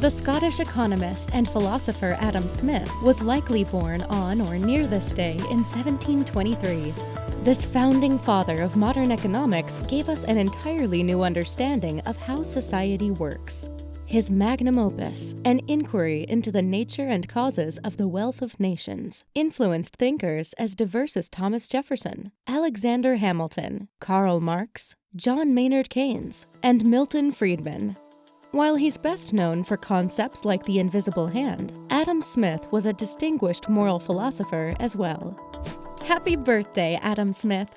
The Scottish economist and philosopher Adam Smith was likely born on or near this day in 1723. This founding father of modern economics gave us an entirely new understanding of how society works. His magnum opus, An Inquiry into the Nature and Causes of the Wealth of Nations, influenced thinkers as diverse as Thomas Jefferson, Alexander Hamilton, Karl Marx, John Maynard Keynes, and Milton Friedman. While he's best known for concepts like the invisible hand, Adam Smith was a distinguished moral philosopher as well. Happy birthday, Adam Smith!